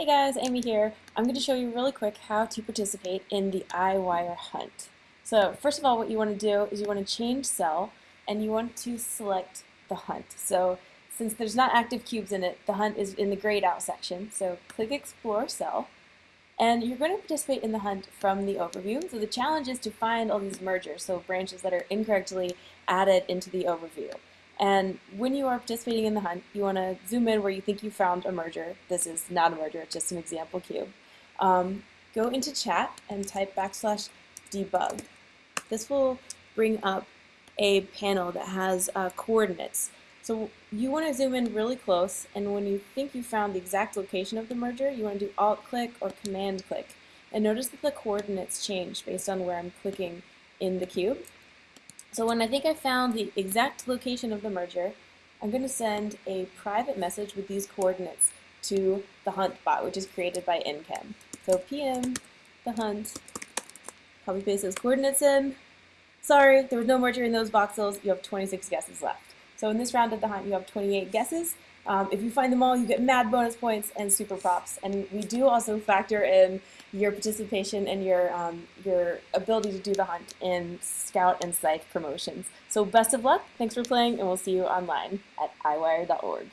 Hey guys, Amy here. I'm going to show you really quick how to participate in the EyeWire hunt. So first of all, what you want to do is you want to change cell and you want to select the hunt. So since there's not active cubes in it, the hunt is in the grayed out section. So click Explore Cell and you're going to participate in the hunt from the overview. So the challenge is to find all these mergers, so branches that are incorrectly added into the overview. And when you are participating in the hunt, you want to zoom in where you think you found a merger. This is not a merger, it's just an example cube. Um, go into chat and type backslash debug. This will bring up a panel that has uh, coordinates. So you want to zoom in really close, and when you think you found the exact location of the merger, you want to do Alt-click or Command-click. And notice that the coordinates change based on where I'm clicking in the cube. So when I think I found the exact location of the merger, I'm going to send a private message with these coordinates to the hunt bot, which is created by NChem. So PM, the hunt, copy paste those coordinates in. Sorry, there was no merger in those voxels. You have 26 guesses left. So in this round of the hunt, you have 28 guesses. Um, if you find them all, you get mad bonus points and super props. And we do also factor in your participation and your, um, your ability to do the hunt in Scout and Scythe promotions. So best of luck, thanks for playing, and we'll see you online at eyewire.org.